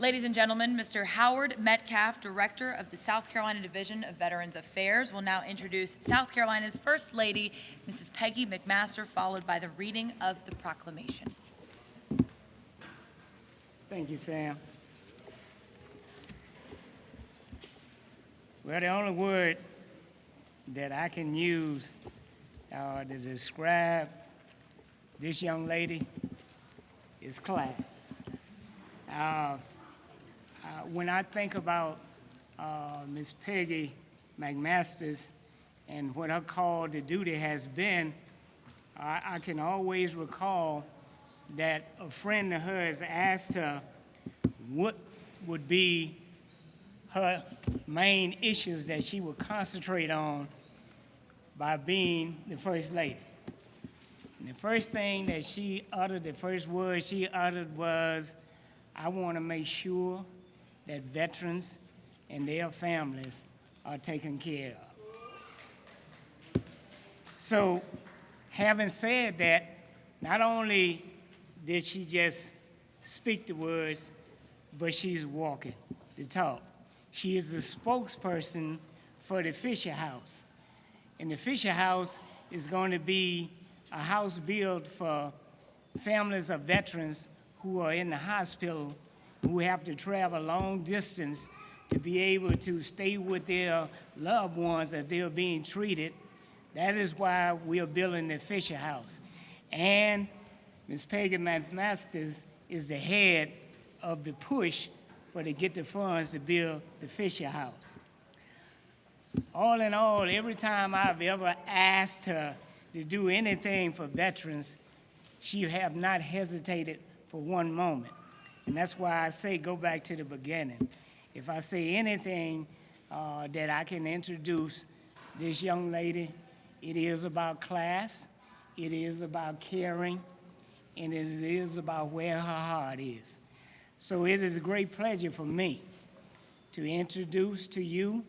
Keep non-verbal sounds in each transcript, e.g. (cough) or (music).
Ladies and gentlemen, Mr. Howard Metcalf, Director of the South Carolina Division of Veterans Affairs, will now introduce South Carolina's First Lady, Mrs. Peggy McMaster, followed by the reading of the proclamation. Thank you, Sam. Well, the only word that I can use uh, to describe this young lady is class. Uh, uh, when I think about uh, Miss Peggy McMasters and what her call to duty has been, I, I can always recall that a friend of hers asked her what would be her main issues that she would concentrate on by being the First Lady. And the first thing that she uttered, the first word she uttered was, I want to make sure that veterans and their families are taken care of. So, having said that, not only did she just speak the words, but she's walking the talk. She is the spokesperson for the Fisher House. And the Fisher House is going to be a house built for families of veterans who are in the hospital, who have to travel long distance to be able to stay with their loved ones as they're being treated. That is why we are building the Fisher House. And Ms. Peggy McMasters is the head of the push for to get the funds to build the Fisher House. All in all, every time I've ever asked her to do anything for veterans, she have not hesitated for one moment. And that's why I say go back to the beginning. If I say anything uh, that I can introduce this young lady, it is about class, it is about caring, and it is about where her heart is. So it is a great pleasure for me to introduce to you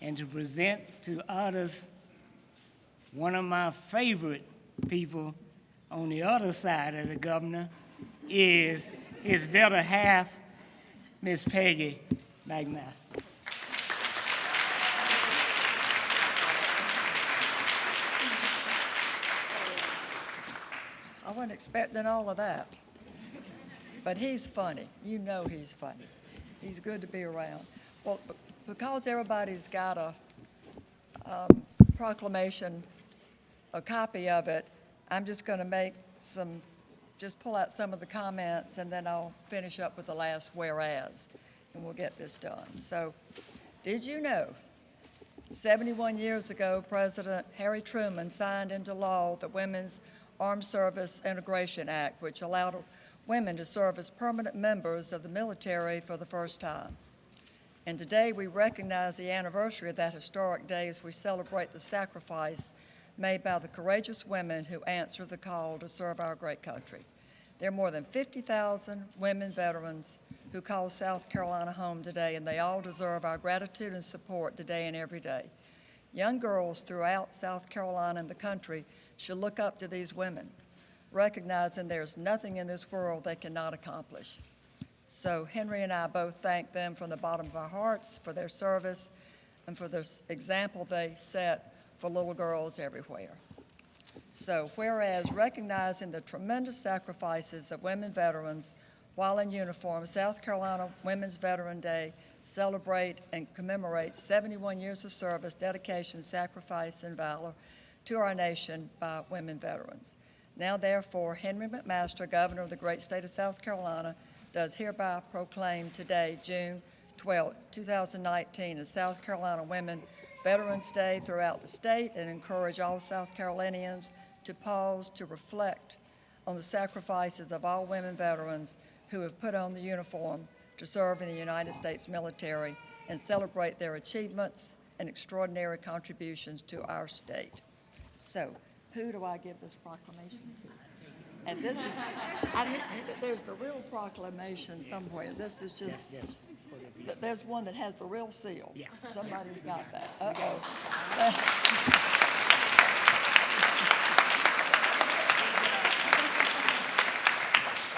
and to present to others one of my favorite people on the other side of the governor is his better half, Miss Peggy McMaster. I wasn't expecting all of that. But he's funny. You know he's funny. He's good to be around. Well, because everybody's got a um, proclamation, a copy of it, I'm just going to make some, just pull out some of the comments, and then I'll finish up with the last whereas, and we'll get this done. So, did you know 71 years ago, President Harry Truman signed into law the Women's Armed Service Integration Act, which allowed women to serve as permanent members of the military for the first time. And today we recognize the anniversary of that historic day as we celebrate the sacrifice made by the courageous women who answered the call to serve our great country. There are more than 50,000 women veterans who call South Carolina home today, and they all deserve our gratitude and support today and every day. Young girls throughout South Carolina and the country should look up to these women, recognizing there's nothing in this world they cannot accomplish. So Henry and I both thank them from the bottom of our hearts for their service and for the example they set for little girls everywhere. So whereas recognizing the tremendous sacrifices of women veterans while in uniform, South Carolina Women's Veteran Day celebrate and commemorate 71 years of service, dedication, sacrifice, and valor to our nation by women veterans. Now therefore, Henry McMaster, Governor of the great state of South Carolina, does hereby proclaim today, June 12, 2019, as South Carolina Women Veterans Day throughout the state and encourage all South Carolinians to pause to reflect on the sacrifices of all women veterans who have put on the uniform to serve in the United States military and celebrate their achievements and extraordinary contributions to our state. So, who do I give this proclamation to? And this is, I there's the real proclamation somewhere. This is Yes, just, yes. For the- th- there's one that has the real seal. Yeah. Somebody's got that. Uh-oh. (laughs)